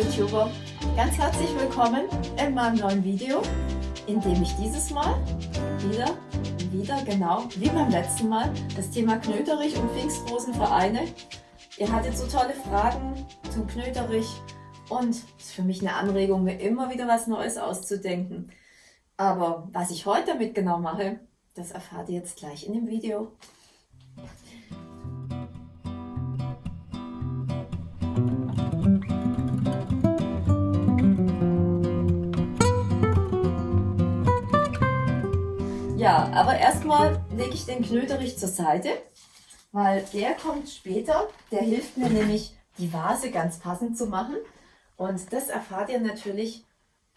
YouTuber, ganz herzlich willkommen in meinem neuen Video, in dem ich dieses Mal wieder, wieder genau wie beim letzten Mal das Thema Knöterich und Pfingstrosen vereine. Ihr hattet so tolle Fragen zum Knöterich und es ist für mich eine Anregung, mir immer wieder was Neues auszudenken. Aber was ich heute damit genau mache, das erfahrt ihr jetzt gleich in dem Video. Ja, aber erstmal lege ich den Knöterich zur Seite, weil der kommt später. Der hilft mir nämlich, die Vase ganz passend zu machen. Und das erfahrt ihr natürlich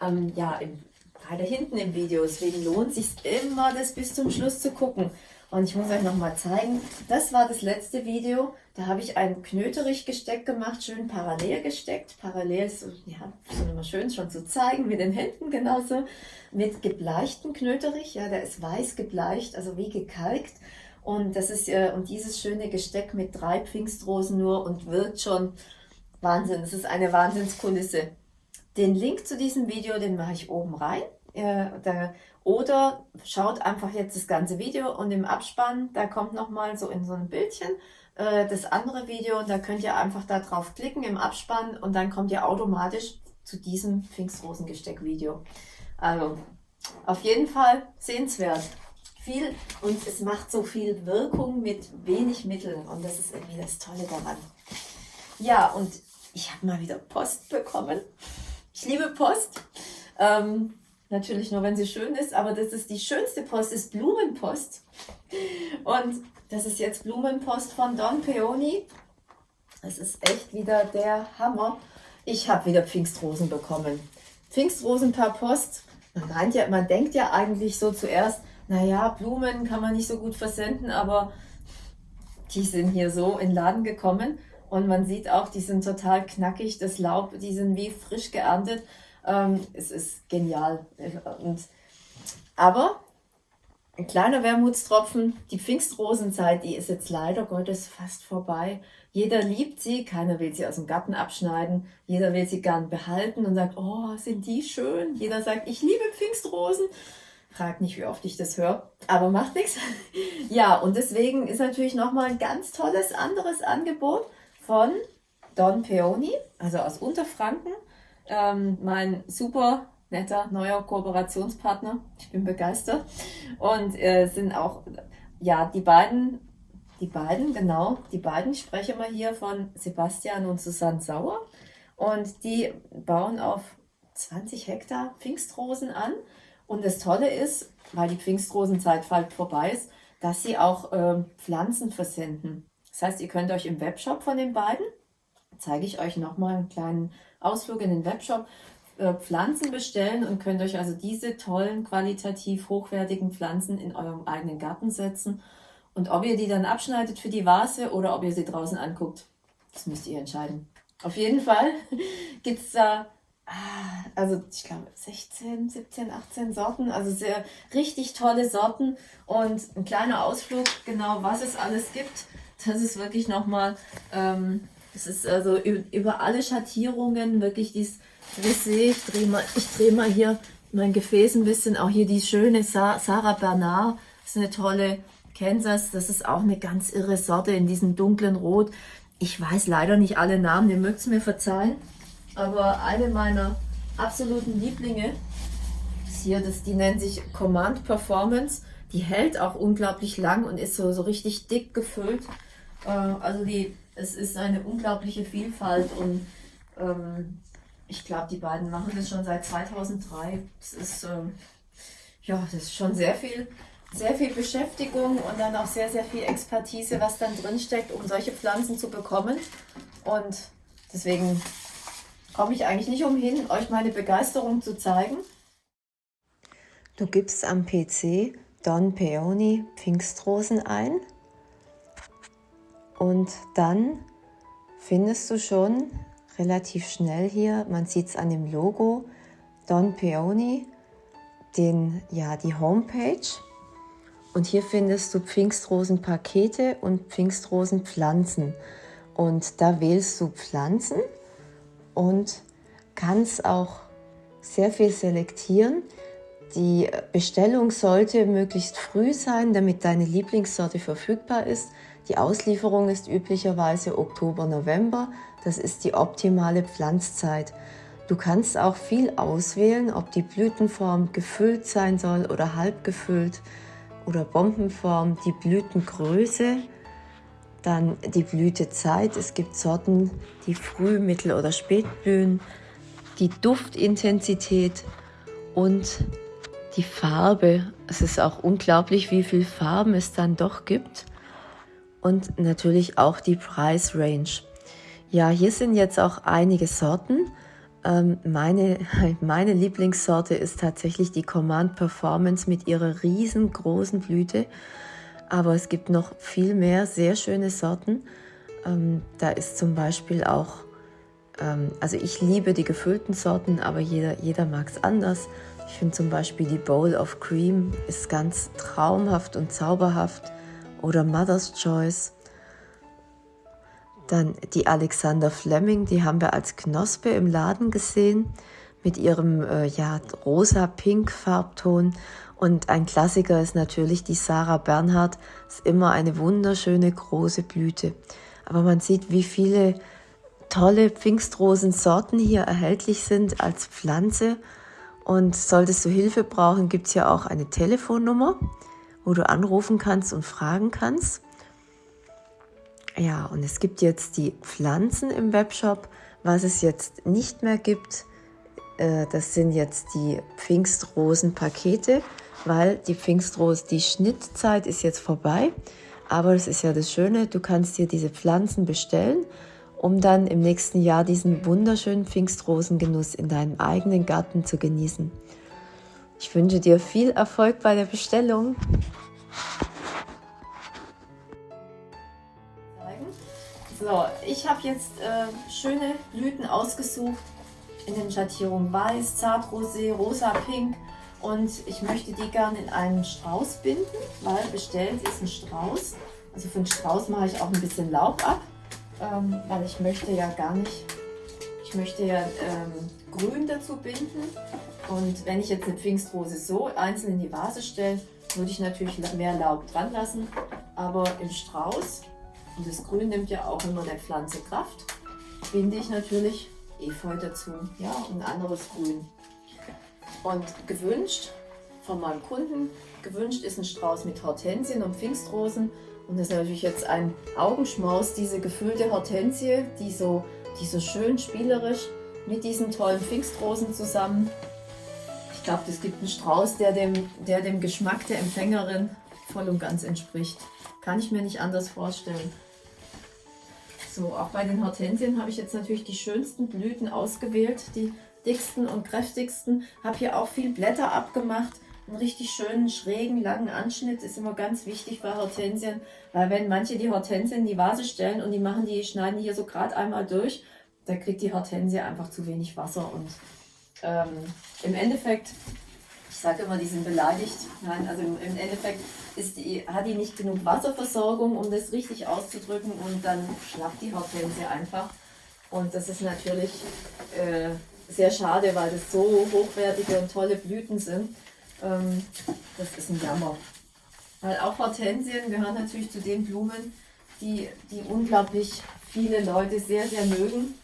ähm, ja, im, weiter hinten im Video. Deswegen lohnt es sich immer, das bis zum Schluss zu gucken. Und ich muss euch nochmal zeigen, das war das letzte Video. Da habe ich ein Knöterich-Gesteck gemacht, schön parallel gesteckt. Parallel ist, ja, ist immer schön schon zu zeigen, mit den Händen genauso. Mit gebleichten Knöterich, ja, der ist weiß gebleicht, also wie gekalkt. Und das ist äh, und dieses schöne Gesteck mit drei Pfingstrosen nur und wirkt schon Wahnsinn. Es ist eine Wahnsinnskulisse. Den Link zu diesem Video, den mache ich oben rein. Äh, da, oder schaut einfach jetzt das ganze Video und im Abspann, da kommt nochmal so in so ein Bildchen äh, das andere Video und da könnt ihr einfach da drauf klicken im Abspann und dann kommt ihr automatisch zu diesem Pfingstrosengesteck-Video. Also auf jeden Fall sehenswert. Viel und es macht so viel Wirkung mit wenig Mitteln und das ist irgendwie das Tolle daran. Ja, und ich habe mal wieder Post bekommen. Ich liebe Post. Ähm, Natürlich nur, wenn sie schön ist, aber das ist die schönste Post, ist Blumenpost. Und das ist jetzt Blumenpost von Don Peony. Das ist echt wieder der Hammer. Ich habe wieder Pfingstrosen bekommen. Pfingstrosen per Post. Man, ja, man denkt ja eigentlich so zuerst, naja, Blumen kann man nicht so gut versenden, aber die sind hier so in den Laden gekommen. Und man sieht auch, die sind total knackig, das Laub, die sind wie frisch geerntet. Ähm, es ist genial. Und, aber ein kleiner Wermutstropfen, die Pfingstrosenzeit, die ist jetzt leider Gottes fast vorbei. Jeder liebt sie, keiner will sie aus dem Garten abschneiden, jeder will sie gern behalten und sagt, oh, sind die schön. Jeder sagt, ich liebe Pfingstrosen. Fragt nicht, wie oft ich das höre, aber macht nichts. Ja, und deswegen ist natürlich nochmal ein ganz tolles anderes Angebot von Don Peony, also aus Unterfranken ähm, mein super netter neuer Kooperationspartner. Ich bin begeistert. Und äh, sind auch, ja, die beiden, die beiden, genau, die beiden, ich spreche mal hier von Sebastian und Susanne Sauer. Und die bauen auf 20 Hektar Pfingstrosen an. Und das Tolle ist, weil die Pfingstrosenzeit bald vorbei ist, dass sie auch äh, Pflanzen versenden. Das heißt, ihr könnt euch im Webshop von den beiden, zeige ich euch nochmal einen kleinen Ausflug in den Webshop Pflanzen bestellen und könnt euch also diese tollen, qualitativ hochwertigen Pflanzen in eurem eigenen Garten setzen. Und ob ihr die dann abschneidet für die Vase oder ob ihr sie draußen anguckt, das müsst ihr entscheiden. Auf jeden Fall gibt es da, ah, also ich glaube 16, 17, 18 Sorten, also sehr richtig tolle Sorten und ein kleiner Ausflug, genau was es alles gibt. Das ist wirklich nochmal ähm, es ist also über alle Schattierungen wirklich dieses Brisé. Ich drehe mal, ich drehe mal hier mein Gefäß ein bisschen. Auch hier die schöne Sarah Bernard. Das ist eine tolle Kansas. Das ist auch eine ganz irre Sorte in diesem dunklen Rot. Ich weiß leider nicht alle Namen, ihr mögt es mir verzeihen. Aber eine meiner absoluten Lieblinge ist hier, das, die nennt sich Command Performance. Die hält auch unglaublich lang und ist so, so richtig dick gefüllt. Äh, also die es ist eine unglaubliche Vielfalt und ähm, ich glaube, die beiden machen das schon seit 2003. Das ist, ähm, ja, das ist schon sehr viel, sehr viel Beschäftigung und dann auch sehr, sehr viel Expertise, was dann drin steckt, um solche Pflanzen zu bekommen. Und deswegen komme ich eigentlich nicht umhin, euch meine Begeisterung zu zeigen. Du gibst am PC Don Peony Pfingstrosen ein und dann findest du schon relativ schnell hier, man sieht es an dem Logo, Don Peony, den, ja, die Homepage. Und hier findest du Pfingstrosenpakete und Pfingstrosenpflanzen. Und da wählst du Pflanzen und kannst auch sehr viel selektieren. Die Bestellung sollte möglichst früh sein, damit deine Lieblingssorte verfügbar ist. Die Auslieferung ist üblicherweise Oktober, November. Das ist die optimale Pflanzzeit. Du kannst auch viel auswählen, ob die Blütenform gefüllt sein soll oder halb gefüllt oder Bombenform, die Blütengröße, dann die Blütezeit. Es gibt Sorten, die früh, mittel oder spät blühen, die Duftintensität und die Farbe. Es ist auch unglaublich, wie viele Farben es dann doch gibt. Und natürlich auch die Preisrange. Ja, hier sind jetzt auch einige Sorten. Ähm, meine, meine Lieblingssorte ist tatsächlich die Command Performance mit ihrer riesengroßen Blüte. Aber es gibt noch viel mehr sehr schöne Sorten. Ähm, da ist zum Beispiel auch, ähm, also ich liebe die gefüllten Sorten, aber jeder, jeder mag es anders. Ich finde zum Beispiel die Bowl of Cream ist ganz traumhaft und zauberhaft. Oder Mother's Choice. Dann die Alexander Fleming, die haben wir als Knospe im Laden gesehen mit ihrem äh, ja, rosa-pink Farbton. Und ein Klassiker ist natürlich die Sarah Bernhardt. Ist immer eine wunderschöne große Blüte. Aber man sieht, wie viele tolle Pfingstrosensorten hier erhältlich sind als Pflanze. Und solltest du Hilfe brauchen, gibt es ja auch eine Telefonnummer, wo du anrufen kannst und fragen kannst. Ja, und es gibt jetzt die Pflanzen im Webshop. Was es jetzt nicht mehr gibt, äh, das sind jetzt die Pfingstrosenpakete, weil die Pfingstrose, die Schnittzeit ist jetzt vorbei. Aber das ist ja das Schöne, du kannst dir diese Pflanzen bestellen, um dann im nächsten Jahr diesen wunderschönen Pfingstrosengenuss in deinem eigenen Garten zu genießen. Ich wünsche dir viel Erfolg bei der Bestellung. So, ich habe jetzt äh, schöne Blüten ausgesucht. In den Schattierungen Weiß, Zartrosé, Rosa, Pink. Und ich möchte die gerne in einen Strauß binden, weil bestellt ist ein Strauß. Also für einen Strauß mache ich auch ein bisschen Laub ab, ähm, weil ich möchte ja gar nicht, ich möchte ja ähm, Grün dazu binden. Und wenn ich jetzt eine Pfingstrose so einzeln in die Vase stelle, würde ich natürlich mehr Laub dran lassen, aber im Strauß und das Grün nimmt ja auch immer der Pflanze Kraft. Binde ich natürlich Efeu dazu, ja, und anderes Grün. Und gewünscht von meinem Kunden, gewünscht ist ein Strauß mit Hortensien und Pfingstrosen. Und das ist natürlich jetzt ein Augenschmaus, diese gefüllte Hortensie, die so, die so schön spielerisch mit diesen tollen Pfingstrosen zusammen. Ich glaube, das gibt einen Strauß, der dem, der dem Geschmack der Empfängerin voll und ganz entspricht. Kann ich mir nicht anders vorstellen. So, auch bei den Hortensien habe ich jetzt natürlich die schönsten Blüten ausgewählt, die dicksten und kräftigsten. Habe hier auch viel Blätter abgemacht. Einen richtig schönen, schrägen, langen Anschnitt ist immer ganz wichtig bei Hortensien, weil wenn manche die Hortensien in die Vase stellen und die machen die, schneiden hier so gerade einmal durch, da kriegt die Hortensie einfach zu wenig Wasser und ähm, im Endeffekt ich sage immer, die sind beleidigt. Nein, also im, Endeffekt ist die, hat die nicht genug Wasserversorgung, um das richtig auszudrücken und dann schlappt die Hortensie einfach. Und das ist natürlich äh, sehr schade, weil das so hochwertige und tolle Blüten sind. Ähm, das ist ein Jammer. Weil auch Hortensien gehören natürlich zu den Blumen, die, die unglaublich viele Leute sehr, sehr mögen.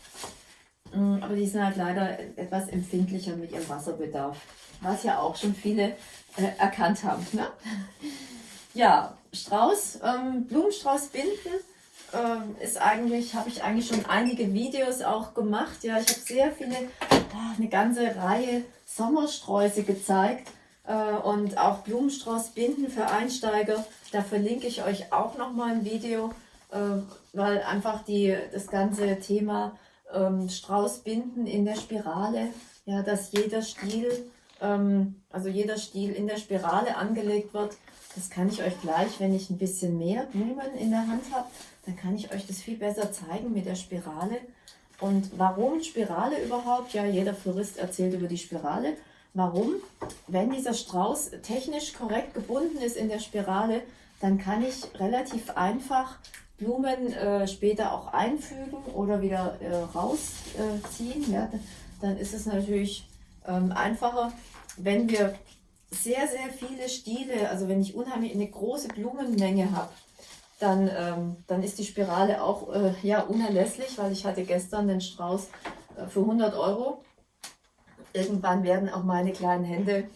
Mm, aber die sind halt leider etwas empfindlicher mit ihrem Wasserbedarf was ja auch schon viele äh, erkannt haben. Ne? Ja, Strauß, ähm, Blumenstrauß binden ähm, ist eigentlich, habe ich eigentlich schon einige Videos auch gemacht. Ja, ich habe sehr viele, oh, eine ganze Reihe Sommersträuße gezeigt äh, und auch Blumenstrauß binden für Einsteiger. Da verlinke ich euch auch noch mal ein Video, äh, weil einfach die, das ganze Thema ähm, Strauß binden in der Spirale, ja, dass jeder Stiel ähm, also jeder Stiel in der Spirale angelegt wird. Das kann ich euch gleich, wenn ich ein bisschen mehr Blumen in der Hand habe, dann kann ich euch das viel besser zeigen mit der Spirale. Und warum Spirale überhaupt? Ja, jeder Florist erzählt über die Spirale. Warum? Wenn dieser Strauß technisch korrekt gebunden ist in der Spirale, dann kann ich relativ einfach Blumen äh, später auch einfügen oder wieder äh, rausziehen, ja, dann ist es natürlich ähm, einfacher, wenn wir sehr, sehr viele Stiele, also wenn ich unheimlich eine große Blumenmenge habe, dann, ähm, dann ist die Spirale auch äh, ja, unerlässlich, weil ich hatte gestern den Strauß äh, für 100 Euro. Irgendwann werden auch meine kleinen Hände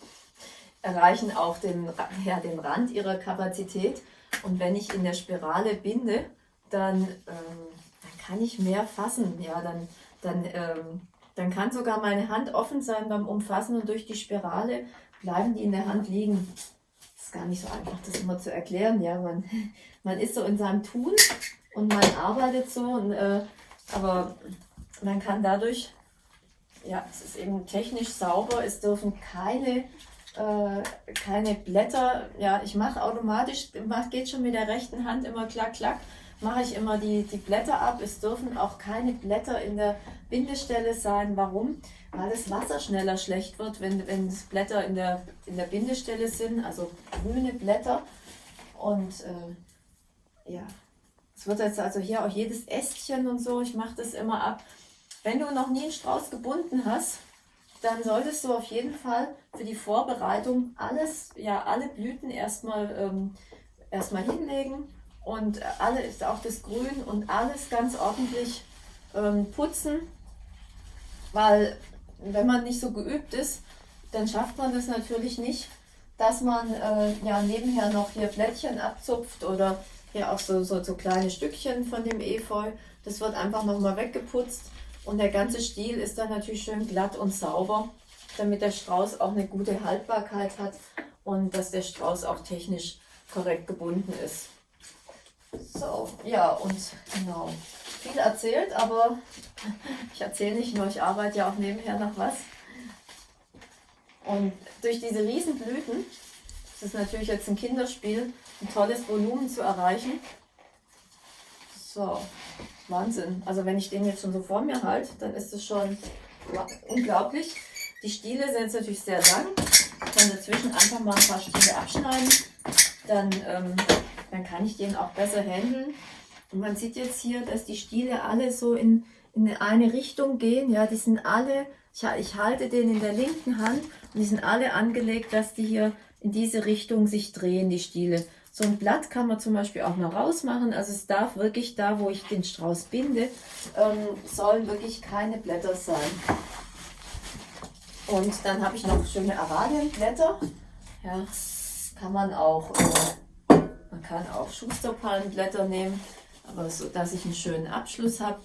erreichen auch den, ja, den Rand ihrer Kapazität. Und wenn ich in der Spirale binde, dann, ähm, dann kann ich mehr fassen. Ja, dann, dann, ähm, dann kann sogar meine Hand offen sein beim Umfassen und durch die Spirale bleiben die in der Hand liegen. Das ist gar nicht so einfach, das immer zu erklären. Ja, man, man ist so in seinem Tun und man arbeitet so, und, äh, aber man kann dadurch, ja, es ist eben technisch sauber, es dürfen keine äh, keine Blätter. Ja, ich mache automatisch, mach, geht schon mit der rechten Hand immer klack, klack, mache ich immer die, die Blätter ab. Es dürfen auch keine Blätter in der Bindestelle sein. Warum? Weil das Wasser schneller schlecht wird, wenn, wenn Blätter in der, in der Bindestelle sind, also grüne Blätter. Und äh, ja, es wird jetzt also hier auch jedes Ästchen und so, ich mache das immer ab. Wenn du noch nie einen Strauß gebunden hast, dann solltest du auf jeden Fall für die Vorbereitung alles, ja, alle Blüten erstmal, ähm, erstmal hinlegen und alle auch das Grün und alles ganz ordentlich ähm, putzen, weil wenn man nicht so geübt ist, dann schafft man das natürlich nicht, dass man äh, ja nebenher noch hier Blättchen abzupft oder hier auch so, so, so kleine Stückchen von dem Efeu. Das wird einfach nochmal weggeputzt und der ganze Stiel ist dann natürlich schön glatt und sauber, damit der Strauß auch eine gute Haltbarkeit hat und dass der Strauß auch technisch korrekt gebunden ist. So, ja, und genau. Viel erzählt, aber ich erzähle nicht nur, ich arbeite ja auch nebenher noch was. Und durch diese Riesenblüten, das ist natürlich jetzt ein Kinderspiel, ein tolles Volumen zu erreichen. So, Wahnsinn. Also wenn ich den jetzt schon so vor mir halte, dann ist es schon unglaublich. Die Stiele sind jetzt natürlich sehr lang. Ich kann dazwischen einfach mal ein paar Stiele abschneiden. Dann, ähm, dann kann ich den auch besser handeln. Und man sieht jetzt hier, dass die Stiele alle so in, in eine Richtung gehen. Ja, die sind alle, ich, ich halte den in der linken Hand und die sind alle angelegt, dass die hier in diese Richtung sich drehen, die Stiele. So ein Blatt kann man zum Beispiel auch noch rausmachen. Also es darf wirklich da, wo ich den Strauß binde, ähm, sollen wirklich keine Blätter sein. Und dann habe ich noch schöne Aralienblätter. Ja, kann man auch, äh, man kann auch Schusterpalmenblätter nehmen, aber so, dass ich einen schönen Abschluss habe.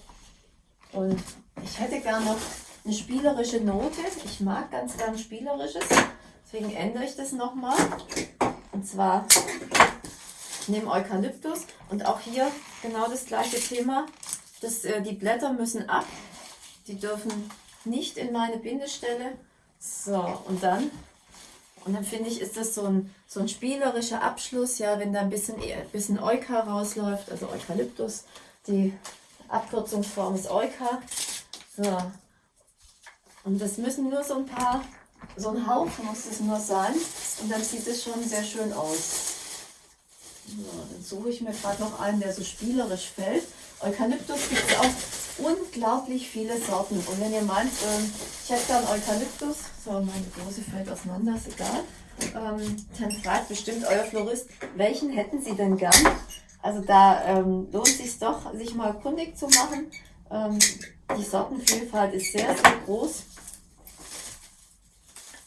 Und ich hätte gern noch eine spielerische Note. Ich mag ganz gern spielerisches, deswegen ändere ich das nochmal. Und zwar nehme Eukalyptus und auch hier genau das gleiche Thema. Das, äh, die Blätter müssen ab, die dürfen nicht in meine Bindestelle. So, und dann, und dann finde ich, ist das so ein, so ein spielerischer Abschluss, ja, wenn da ein bisschen, ein bisschen Euka rausläuft, also Eukalyptus, die Abkürzungsform ist Euka. So, und das müssen nur so ein paar, so ein Haufen muss es nur sein und dann sieht es schon sehr schön aus. Dann suche ich mir gerade noch einen, der so spielerisch fällt. Eukalyptus gibt es auch unglaublich viele Sorten. Und wenn ihr meint, ähm, ich hätte gern Eukalyptus, so meine Dose fällt auseinander, ist egal, ähm, dann fragt bestimmt euer Florist, welchen hätten sie denn gern? Also da ähm, lohnt es sich doch, sich mal kundig zu machen. Ähm, die Sortenvielfalt ist sehr, sehr groß.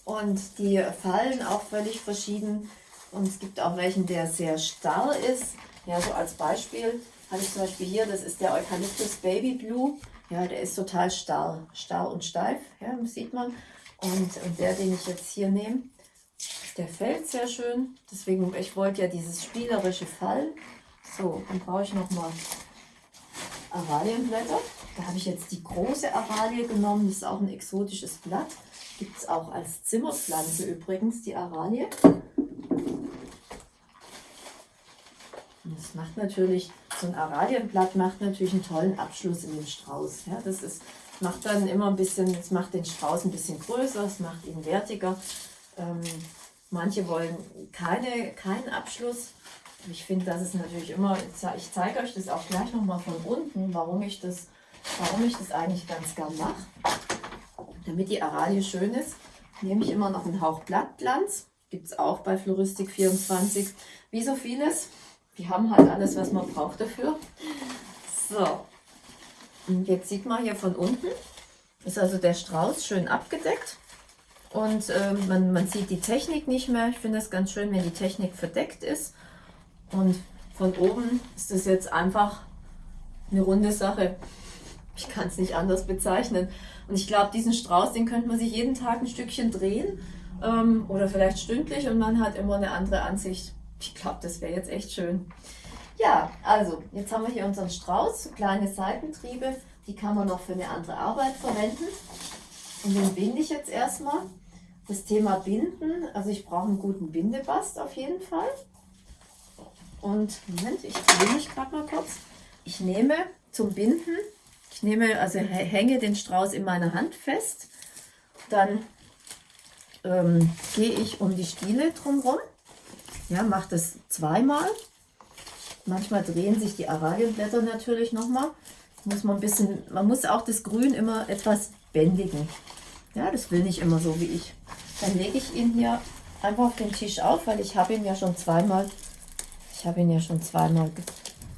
Und die fallen auch völlig verschieden. Und es gibt auch welchen, der sehr starr ist. Ja, so als Beispiel habe ich zum Beispiel hier, das ist der Eucalyptus Baby Blue. Ja, der ist total starr, starr und steif, ja, das sieht man. Und, und der, den ich jetzt hier nehme, der fällt sehr schön. Deswegen, ich wollte ja dieses spielerische Fallen. So, dann brauche ich nochmal Aralienblätter. Da habe ich jetzt die große Aralie genommen. Das ist auch ein exotisches Blatt. Gibt es auch als Zimmerpflanze übrigens, die Aralie. Macht natürlich, so ein Aralienblatt macht natürlich einen tollen Abschluss in den Strauß. Ja, das ist, macht dann immer ein bisschen, es macht den Strauß ein bisschen größer, es macht ihn wertiger. Ähm, manche wollen keine, keinen Abschluss. Ich finde, das ist natürlich immer, ich zeige euch das auch gleich nochmal von unten, warum ich das, warum ich das eigentlich ganz gern mache. Damit die Aralie schön ist, nehme ich immer noch einen Hauch Blattglanz. Gibt es auch bei Floristik 24. Wie so vieles. Die haben halt alles, was man braucht dafür. So. Und jetzt sieht man hier von unten, ist also der Strauß schön abgedeckt. Und äh, man, man sieht die Technik nicht mehr. Ich finde es ganz schön, wenn die Technik verdeckt ist. Und von oben ist das jetzt einfach eine runde Sache. Ich kann es nicht anders bezeichnen. Und ich glaube, diesen Strauß, den könnte man sich jeden Tag ein Stückchen drehen ähm, oder vielleicht stündlich und man hat immer eine andere Ansicht. Ich glaube, das wäre jetzt echt schön. Ja, also jetzt haben wir hier unseren Strauß, kleine Seitentriebe, die kann man noch für eine andere Arbeit verwenden. Und den binde ich jetzt erstmal. Das Thema Binden, also ich brauche einen guten Bindebast auf jeden Fall. Und Moment, ich drehe mich gerade mal kurz. Ich nehme zum Binden, ich nehme, also hänge den Strauß in meiner Hand fest. Dann ähm, gehe ich um die Stiele drumherum. Ja, mache das zweimal. Manchmal drehen sich die Aralienblätter natürlich nochmal. Muss man ein bisschen, man muss auch das Grün immer etwas bändigen. Ja, das will nicht immer so wie ich. Dann lege ich ihn hier einfach auf den Tisch auf, weil ich habe ihn ja schon zweimal ich habe ihn ja schon zweimal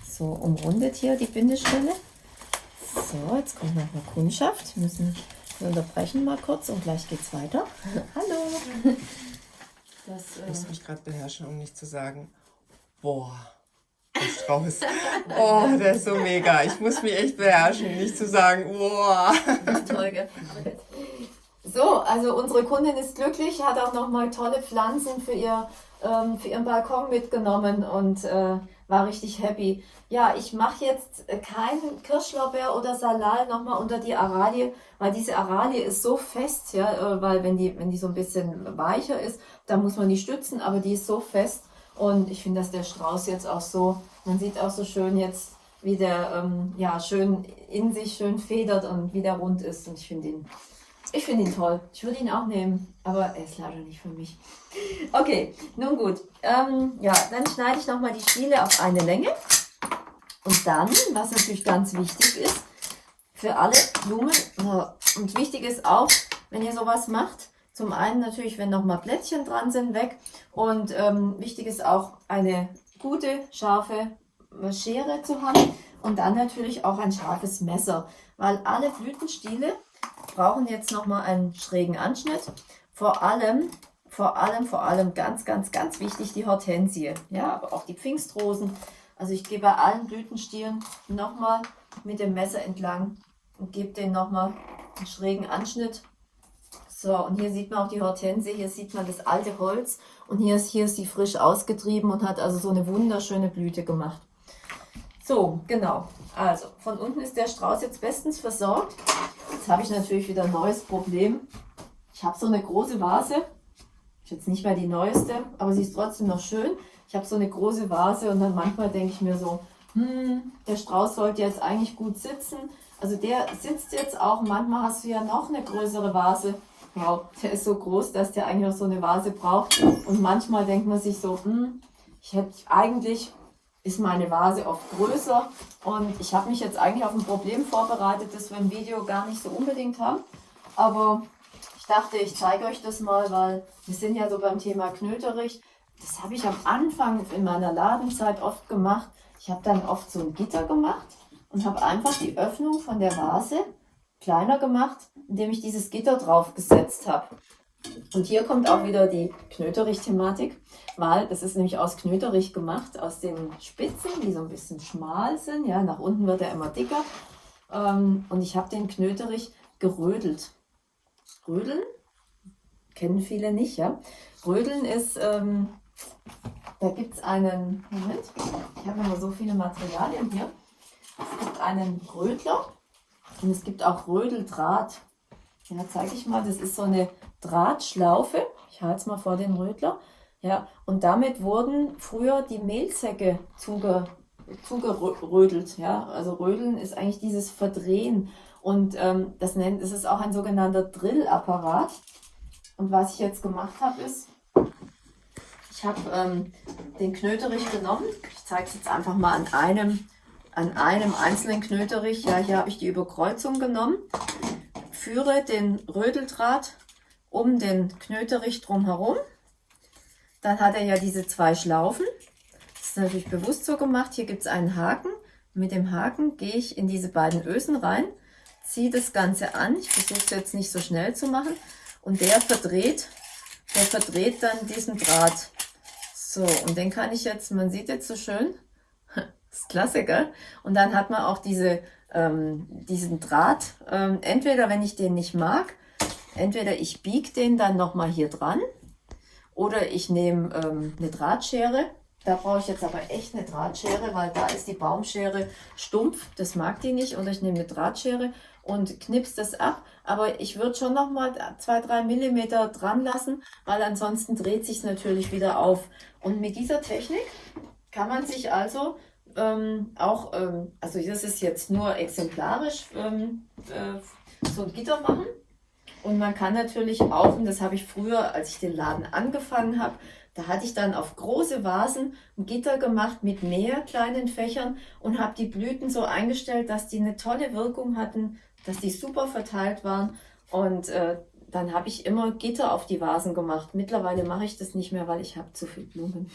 so umrundet hier, die Bindestelle. So, jetzt kommt noch eine Kundschaft. Wir müssen wir unterbrechen mal kurz und gleich geht's weiter. Hallo. Das, äh ich muss mich gerade beherrschen, um nicht zu sagen, boah, der Strauß. Oh, der ist so mega. Ich muss mich echt beherrschen, nicht zu sagen, boah. Toll, gell? So, also unsere Kundin ist glücklich, hat auch noch mal tolle Pflanzen für ihr ähm, für ihren Balkon mitgenommen und äh, war richtig happy. Ja, ich mache jetzt keinen Kirschlaubeer oder Salal nochmal unter die Aralie, weil diese Aralie ist so fest, ja, äh, weil wenn die, wenn die so ein bisschen weicher ist, dann muss man die stützen, aber die ist so fest und ich finde, dass der Strauß jetzt auch so, man sieht auch so schön jetzt, wie der ähm, ja schön in sich schön federt und wie der rund ist und ich finde ihn ich finde ihn toll. Ich würde ihn auch nehmen, aber er ist leider nicht für mich. Okay, nun gut. Ähm, ja, dann schneide ich nochmal die Stiele auf eine Länge. Und dann, was natürlich ganz wichtig ist, für alle Blumen, äh, und wichtig ist auch, wenn ihr sowas macht, zum einen natürlich, wenn nochmal Blättchen dran sind, weg. Und ähm, wichtig ist auch eine gute, scharfe Schere zu haben. Und dann natürlich auch ein scharfes Messer, weil alle Blütenstiele brauchen jetzt nochmal einen schrägen Anschnitt. Vor allem, vor allem, vor allem ganz, ganz, ganz wichtig die Hortensie. Ja, aber auch die Pfingstrosen. Also ich gehe bei allen Blütenstielen nochmal mit dem Messer entlang und gebe den nochmal einen schrägen Anschnitt. So, und hier sieht man auch die Hortensie, hier sieht man das alte Holz und hier ist, hier ist sie frisch ausgetrieben und hat also so eine wunderschöne Blüte gemacht. So, genau. Also, von unten ist der Strauß jetzt bestens versorgt. Jetzt habe ich natürlich wieder ein neues Problem. Ich habe so eine große Vase. Ist jetzt nicht mehr die neueste, aber sie ist trotzdem noch schön. Ich habe so eine große Vase und dann manchmal denke ich mir so, hm, der Strauß sollte jetzt eigentlich gut sitzen. Also der sitzt jetzt auch. Manchmal hast du ja noch eine größere Vase. Wow, der ist so groß, dass der eigentlich auch so eine Vase braucht. Und manchmal denkt man sich so, hm, ich hätte eigentlich ist meine Vase oft größer und ich habe mich jetzt eigentlich auf ein Problem vorbereitet, das wir im Video gar nicht so unbedingt haben. Aber ich dachte, ich zeige euch das mal, weil wir sind ja so beim Thema Knöterich. Das habe ich am Anfang in meiner Ladenzeit oft gemacht. Ich habe dann oft so ein Gitter gemacht und habe einfach die Öffnung von der Vase kleiner gemacht, indem ich dieses Gitter drauf gesetzt habe. Und hier kommt auch wieder die Knöterich-Thematik, weil das ist nämlich aus Knöterich gemacht, aus den Spitzen, die so ein bisschen schmal sind. Ja, nach unten wird er immer dicker. Ähm, und ich habe den Knöterich gerödelt. Rödeln kennen viele nicht, ja. Rödeln ist, ähm, da gibt es einen, Moment, ich habe immer so viele Materialien hier. Es gibt einen Rödler und es gibt auch Rödeldraht. Ja, zeige ich mal, das ist so eine Drahtschlaufe. Ich halte es mal vor den Rödler. Ja, und damit wurden früher die Mehlsäcke zuge, zugerödelt. Ja, also Rödeln ist eigentlich dieses Verdrehen. Und ähm, das, nennt, das ist auch ein sogenannter Drillapparat. Und was ich jetzt gemacht habe, ist, Ich habe ähm, den Knöterich genommen. Ich zeige es jetzt einfach mal an einem, an einem einzelnen Knöterich. Ja, hier habe ich die Überkreuzung genommen. Führe den Rödeldraht um den Knöterich drumherum. Dann hat er ja diese zwei Schlaufen. Das ist natürlich bewusst so gemacht. Hier gibt es einen Haken. Mit dem Haken gehe ich in diese beiden Ösen rein, ziehe das Ganze an. Ich versuche es jetzt nicht so schnell zu machen. Und der verdreht, der verdreht dann diesen Draht. So, und den kann ich jetzt, man sieht jetzt so schön, das ist klasse, gell? Und dann hat man auch diese, ähm, diesen Draht, ähm, entweder wenn ich den nicht mag, entweder ich biege den dann nochmal hier dran oder ich nehme ähm, eine Drahtschere. Da brauche ich jetzt aber echt eine Drahtschere, weil da ist die Baumschere stumpf. Das mag die nicht. Oder ich nehme eine Drahtschere und knips das ab. Aber ich würde schon noch mal zwei, drei Millimeter dran lassen, weil ansonsten dreht sich natürlich wieder auf. Und mit dieser Technik kann man sich also ähm, auch, ähm, also das ist jetzt nur exemplarisch, ähm, äh, so ein Gitter machen. Und man kann natürlich auch, und das habe ich früher, als ich den Laden angefangen habe, da hatte ich dann auf große Vasen ein Gitter gemacht mit mehr kleinen Fächern und habe die Blüten so eingestellt, dass die eine tolle Wirkung hatten, dass die super verteilt waren. Und äh, dann habe ich immer Gitter auf die Vasen gemacht. Mittlerweile mache ich das nicht mehr, weil ich habe zu viel Blumen.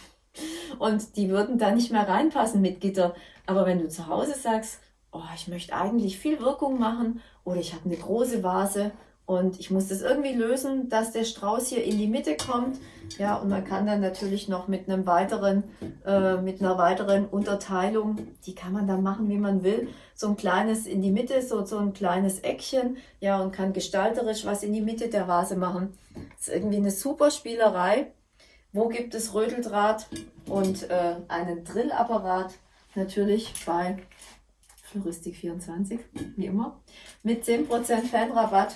Und die würden da nicht mehr reinpassen mit Gitter. Aber wenn du zu Hause sagst, oh, ich möchte eigentlich viel Wirkung machen oder ich habe eine große Vase und ich muss das irgendwie lösen, dass der Strauß hier in die Mitte kommt. Ja, und man kann dann natürlich noch mit einem weiteren, äh, mit einer weiteren Unterteilung, die kann man dann machen, wie man will. So ein kleines in die Mitte, so, so ein kleines Eckchen. Ja, und kann gestalterisch was in die Mitte der Vase machen. Das ist irgendwie eine super Spielerei. Wo gibt es Rödeldraht und äh, einen Drillapparat? Natürlich bei Floristik24, wie immer, mit 10% Fanrabatt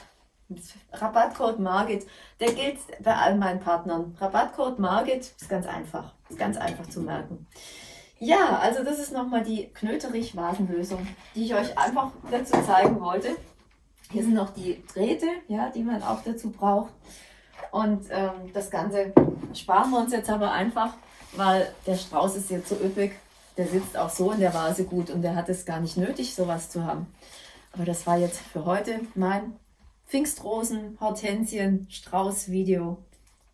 Rabattcode Margit, der gilt bei all meinen Partnern. Rabattcode Margit ist ganz einfach, ist ganz einfach zu merken. Ja, also das ist nochmal die Knöterich-Vasenlösung, die ich euch einfach dazu zeigen wollte. Hier sind noch die Drähte, ja, die man auch dazu braucht. Und ähm, das Ganze sparen wir uns jetzt aber einfach, weil der Strauß ist jetzt so üppig. Der sitzt auch so in der Vase gut und der hat es gar nicht nötig, sowas zu haben. Aber das war jetzt für heute mein Pfingstrosen, Hortensien, Strauß Video.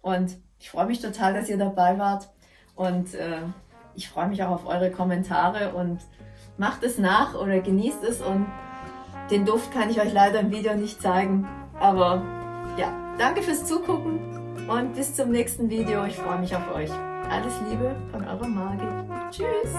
Und ich freue mich total, dass ihr dabei wart. Und äh, ich freue mich auch auf eure Kommentare und macht es nach oder genießt es. Und den Duft kann ich euch leider im Video nicht zeigen. Aber ja, danke fürs Zugucken und bis zum nächsten Video. Ich freue mich auf euch. Alles Liebe von eurer Margit. Tschüss!